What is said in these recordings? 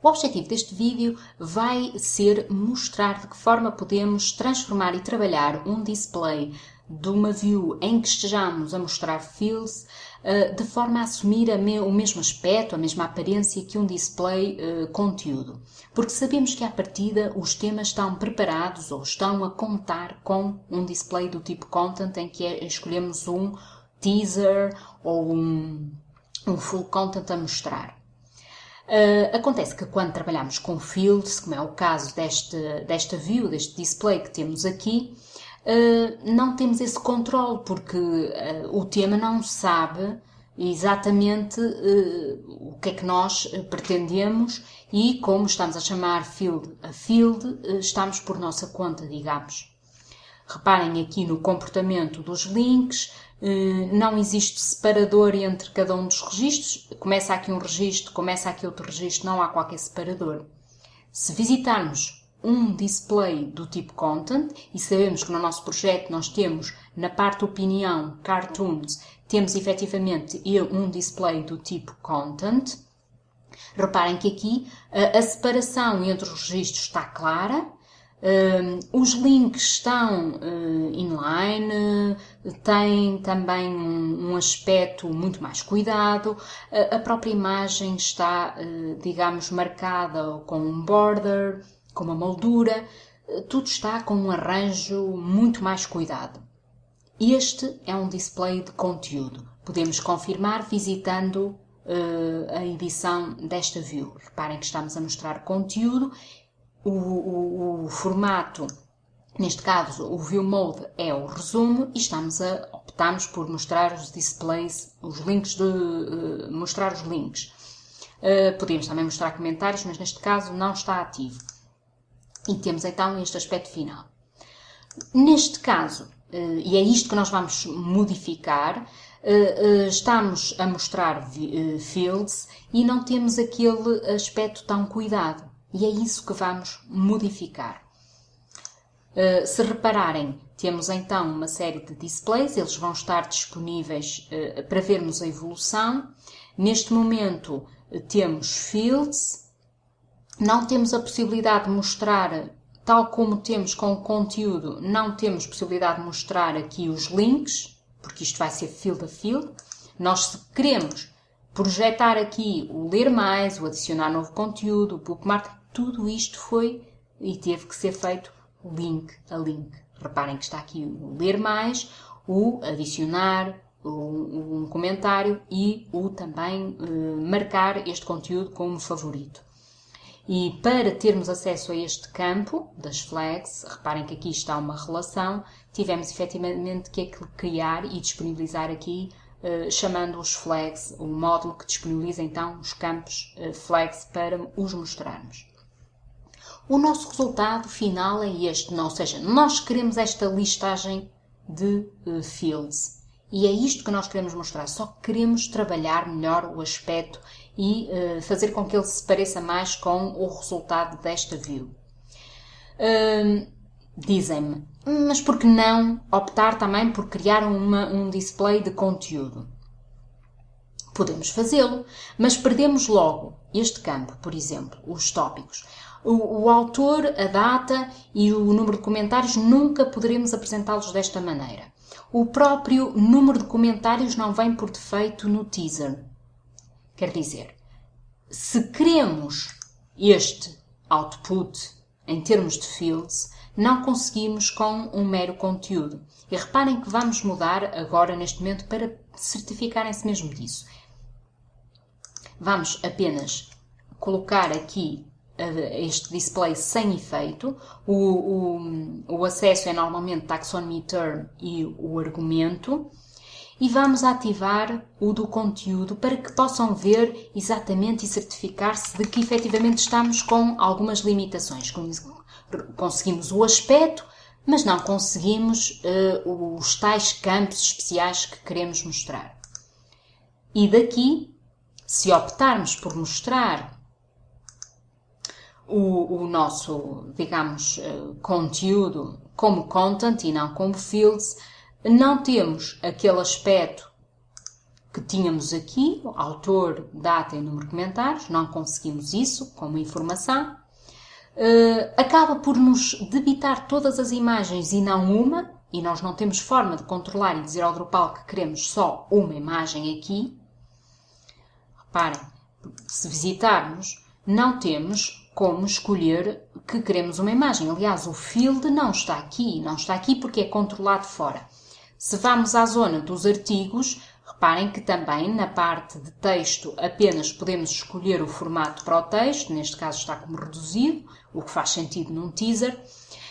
O objetivo deste vídeo vai ser mostrar de que forma podemos transformar e trabalhar um display de uma view em que estejamos a mostrar fields eh, de forma a assumir o mesmo aspecto, a mesma aparência que um display uh, conteúdo. Porque sabemos que à partida os temas estão preparados ou estão a contar com um display do tipo content em que é, escolhemos um teaser ou um, um full content a mostrar. Uh, acontece que quando trabalhamos com fields, como é o caso deste, desta view, deste display que temos aqui, uh, não temos esse controle, porque uh, o tema não sabe exatamente o que é que nós pretendemos e como estamos a chamar field a field, estamos por nossa conta, digamos. Reparem aqui no comportamento dos links, eh, não existe separador entre cada um dos registros. Começa aqui um registro, começa aqui outro registro, não há qualquer separador. Se visitarmos um display do tipo content, e sabemos que no nosso projeto nós temos na parte opinião, cartoons, temos efetivamente um display do tipo content, reparem que aqui a, a separação entre os registros está clara, Uh, os links estão uh, inline, têm também um, um, aspecto muito mais cuidado, uh, a própria imagem está, digamos, marcada com um border, com uma moldura, tudo está com um arranjo muito mais cuidado. Este é um display de conteúdo. Podemos confirmar visitando a edição desta view. Reparem que estamos a mostrar conteúdo o, o, o formato, neste caso o View Mode é o resumo e estamos a, optamos por mostrar os displays, os links de, uh, mostrar os links. Uh, podemos também mostrar comentários, mas neste caso não está ativo. E temos então este aspecto final. Neste caso, uh, e é isto que nós vamos modificar, estamos a mostrar fields e não temos aquele aspecto tão cuidado. E é isso que vamos modificar. Uh, se repararem, temos então uma série de displays, eles vão estar disponíveis uh, para vermos a evolução. Neste momento uh, temos fields, não temos a possibilidade de mostrar, tal como temos com o conteúdo, não temos possibilidade de mostrar aqui os links, porque isto vai ser field a field. Nós, se queremos projetar aqui o ler mais, o adicionar novo conteúdo, o bookmark, tudo isto foi e teve que ser feito link a link. Reparem que está aqui o ler mais, o adicionar, um comentário e o também uh, marcar este conteúdo como favorito. E para termos acesso a este campo das flags, reparem que aqui está uma relação, tivemos efetivamente que criar e disponibilizar aqui, uh, chamando os flags, o módulo que disponibiliza então os campos uh, flags para os mostrarmos o nosso resultado final é este, ou seja, nós queremos esta listagem de uh, fields. E é isto que nós queremos mostrar, só queremos trabalhar melhor o aspecto e uh, fazer com que ele se pareça mais com o resultado desta view. Uh, Dizem-me, mas por que não optar também por criar uma, um display de conteúdo? Podemos fazê-lo, mas perdemos logo este campo, por exemplo, os tópicos o, o autor, a data e o número de comentários nunca poderemos apresentá-los desta maneira. O próprio número de comentários não vem por defeito no teaser. Quer dizer, se queremos este output em termos de fields, não conseguimos com um mero conteúdo. E reparem que vamos mudar agora neste momento para certificarem-se mesmo disso. Vamos apenas colocar aqui este display sem efeito. O, o, o acesso é normalmente taxonomy term e o argumento. E vamos ativar o do conteúdo para que possam ver exatamente e certificar-se de que efetivamente estamos com algumas limitações. Conseguimos o aspecto, mas não conseguimos uh, os tais campos especiais que queremos mostrar. E daqui, se optarmos por mostrar o, o nosso, digamos, eh, conteúdo como content e não como fields, não temos aquele aspecto que tínhamos aqui, autor, data e número de comentários, não conseguimos isso como informação. Uh, acaba por nos debitar todas as imagens e não uma, e nós não temos forma de controlar e dizer ao Drupal que queremos só uma imagem aqui. Reparem, se visitarmos, não temos como escolher que queremos uma imagem. Aliás, o field não está aqui, não está aqui porque é controlado fora. Se vamos à zona dos artigos, reparem que também na parte de texto apenas podemos escolher o formato para o texto, neste caso está como reduzido, o que faz sentido num teaser.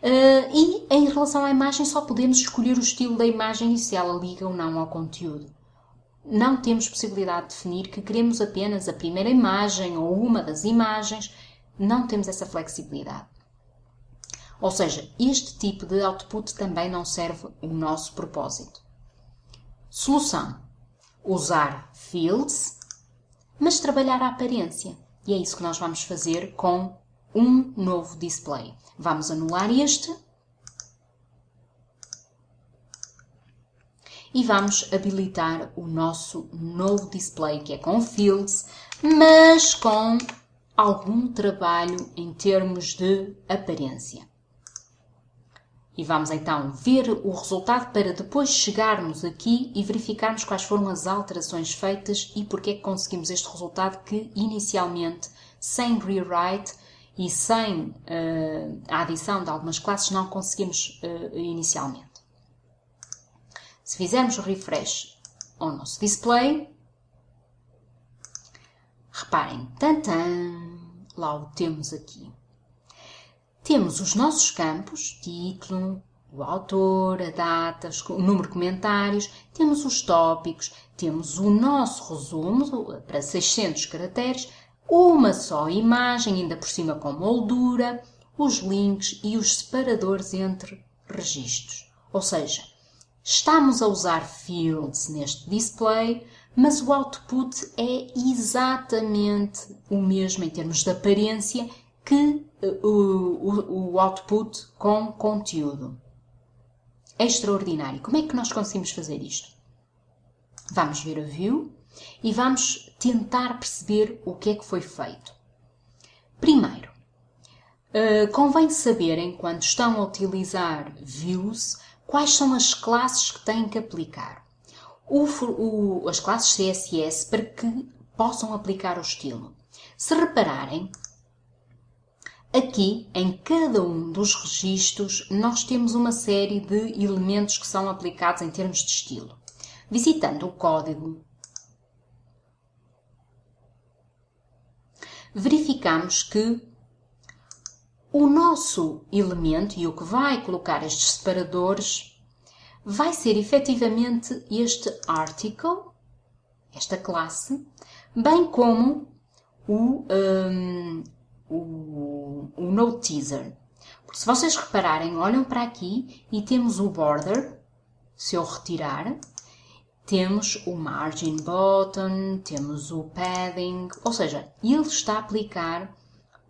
Uh, e em relação à imagem, só podemos escolher o estilo da imagem e se ela liga ou não ao conteúdo. Não temos possibilidade de definir que queremos apenas a primeira imagem ou uma das imagens, não temos essa flexibilidade. Ou seja, este tipo de output também não serve o nosso propósito. Solução: usar fields, mas trabalhar a aparência. E é isso que nós vamos fazer com um novo display. Vamos anular este e vamos habilitar o nosso novo display, que é com fields, mas com algum trabalho em termos de aparência. E vamos então ver o resultado para depois chegarmos aqui e verificarmos quais foram as alterações feitas e porque é que conseguimos este resultado que inicialmente, sem rewrite e sem uh, a adição de algumas classes, não conseguimos uh, inicialmente. Se fizermos refresh ao nosso display, reparem, tantan, lá o temos aqui. Temos os nossos campos, título, o autor, a data, o número de comentários, temos os tópicos, temos o nosso resumo para 600 caracteres, uma só imagem, ainda por cima com moldura, os links e os separadores entre registros. Ou seja, estamos a usar fields neste display, mas o output é exatamente o mesmo em termos de aparência que uh, o, output com conteúdo. É extraordinário. Como é que nós conseguimos fazer isto? Vamos ver a view e vamos tentar perceber o que é que foi feito. Primeiro, uh, convém saberem, quando estão a utilizar views, quais são as classes que têm que aplicar. O, o, as classes CSS para que possam aplicar o estilo. Se repararem, Aqui, em cada um dos registros, nós temos uma série de elementos que são aplicados em termos de estilo. Visitando o código, verificamos que o nosso elemento e o que vai colocar estes separadores vai ser efetivamente este article, esta classe, bem como o, um, o, o no teaser. Porque se vocês repararem, olham para aqui e temos o border, se eu retirar, temos o margin button, temos o padding, ou seja, ele está a aplicar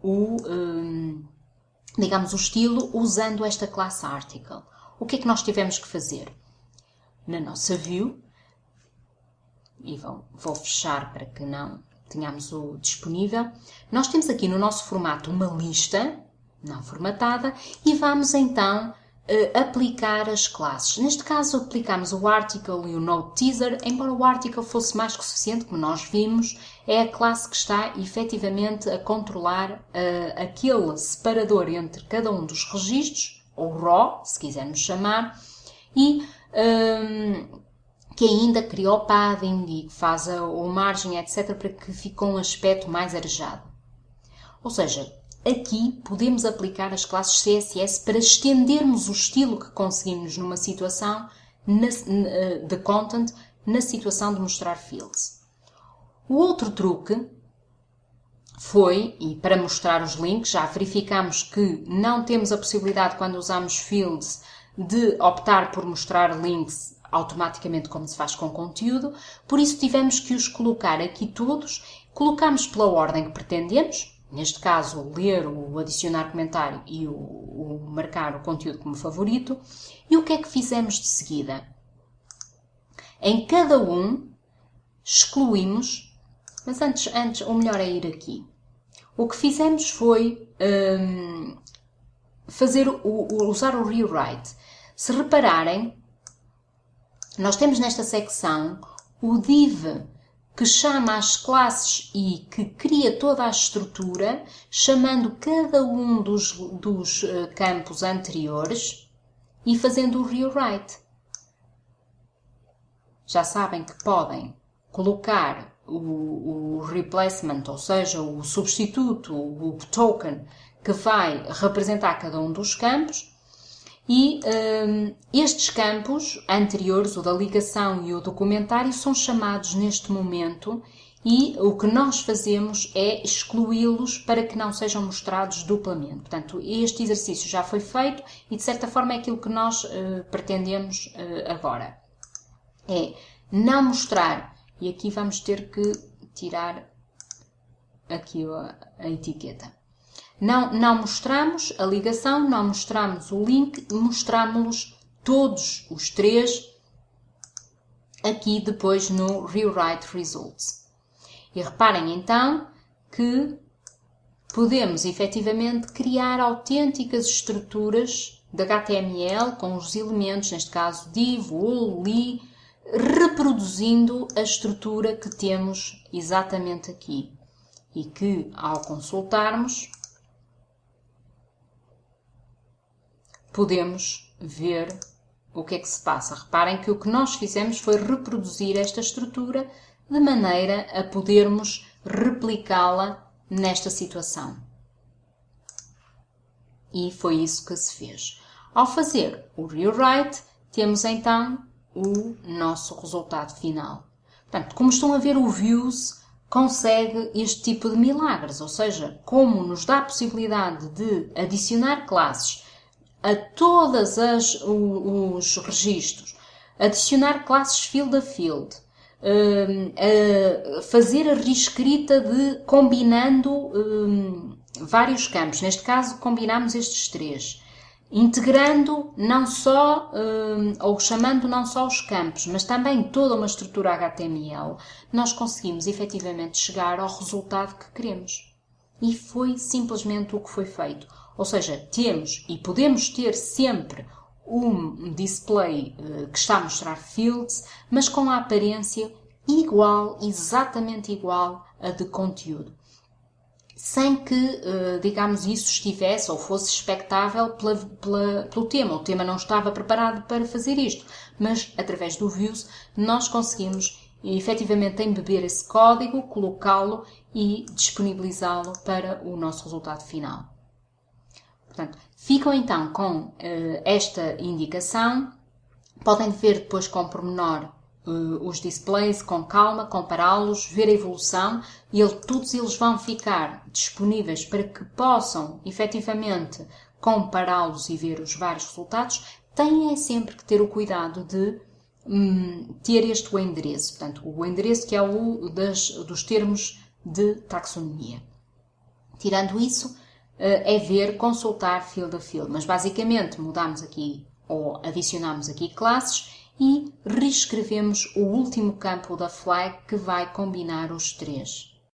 o, um, digamos, o estilo usando esta classe article. O que é que nós tivemos que fazer? Na nossa view, e vou, vou fechar para que não tenhamos o disponível, nós temos aqui no nosso formato uma lista não formatada e vamos então uh, aplicar as classes. Neste caso aplicamos o article e o node teaser, embora o article fosse mais que suficiente, como nós vimos, é a classe que está efetivamente a controlar uh, aquele separador entre cada um dos registros, ou raw, se quisermos chamar, e um, que ainda cria o padding e faz a, o margem, etc., para que fique um aspecto mais arejado. Ou seja, aqui podemos aplicar as classes CSS para estendermos o estilo que conseguimos numa situação de content na situação de mostrar fields. O outro truque foi, e para mostrar os links, já verificamos que não temos a possibilidade, quando usamos fields, de optar por mostrar links automaticamente como se faz com conteúdo, por isso tivemos que os colocar aqui todos, colocamos pela ordem que pretendemos, neste caso ler, o adicionar comentário e o, o marcar o conteúdo como favorito, e o que é que fizemos de seguida? Em cada um excluímos, mas antes, antes o melhor é ir aqui. O que fizemos foi um, fazer o, usar o rewrite. Se repararem, nós temos nesta secção o div que chama as classes e que cria toda a estrutura, chamando cada um dos, dos uh, campos anteriores e fazendo o rewrite. Já sabem que podem colocar o, o replacement, ou seja, o substituto, o token que vai representar cada um dos campos e um, estes campos anteriores, o da ligação e o documentário, são chamados neste momento e o que nós fazemos é excluí-los para que não sejam mostrados duplamente. Portanto, este exercício já foi feito e, de certa forma, é aquilo que nós uh, pretendemos uh, agora. É não mostrar, e aqui vamos ter que tirar aqui a, a etiqueta. Não, não mostramos a ligação, não mostramos o link, mostramos-los todos os três aqui depois no Rewrite Results. E reparem então que podemos efetivamente criar autênticas estruturas de HTML com os elementos, neste caso div, ul, li, reproduzindo a estrutura que temos exatamente aqui e que ao consultarmos podemos ver o que é que se passa. Reparem que o que nós fizemos foi reproduzir esta estrutura de maneira a podermos replicá-la nesta situação. E foi isso que se fez. Ao fazer o rewrite, temos então o nosso resultado final. Portanto, como estão a ver, o Views consegue este tipo de milagres, ou seja, como nos dá a possibilidade de adicionar classes a todos os registros, adicionar classes field a field, hum, fazer a reescrita de combinando hum, vários campos. Neste caso, combinamos estes três. Integrando não só, hum, ou chamando não só os campos, mas também toda uma estrutura HTML, nós conseguimos efetivamente chegar ao resultado que queremos. E foi simplesmente o que foi feito. Ou seja, temos e podemos ter sempre um display uh, que está a mostrar fields, mas com a aparência igual, exatamente igual a de conteúdo. Sem que, uh, digamos, isso estivesse ou fosse expectável pela, pela, pelo tema. O tema não estava preparado para fazer isto, mas através do Views nós conseguimos efetivamente embeber esse código, colocá-lo e disponibilizá-lo para o nosso resultado final. Portanto, ficam então com uh, esta indicação, podem ver depois com pormenor os displays com calma, compará-los, ver a evolução e ele, todos eles vão ficar disponíveis para que possam efetivamente compará-los e ver os vários resultados. Têm é sempre que ter o cuidado de um, ter este endereço, portanto, o endereço que é o das, dos termos de taxonomia. Tirando isso, eh, é ver, consultar field a field. Mas basicamente mudamos aqui ou adicionamos aqui classes e reescrevemos o último campo da flag que vai combinar os três.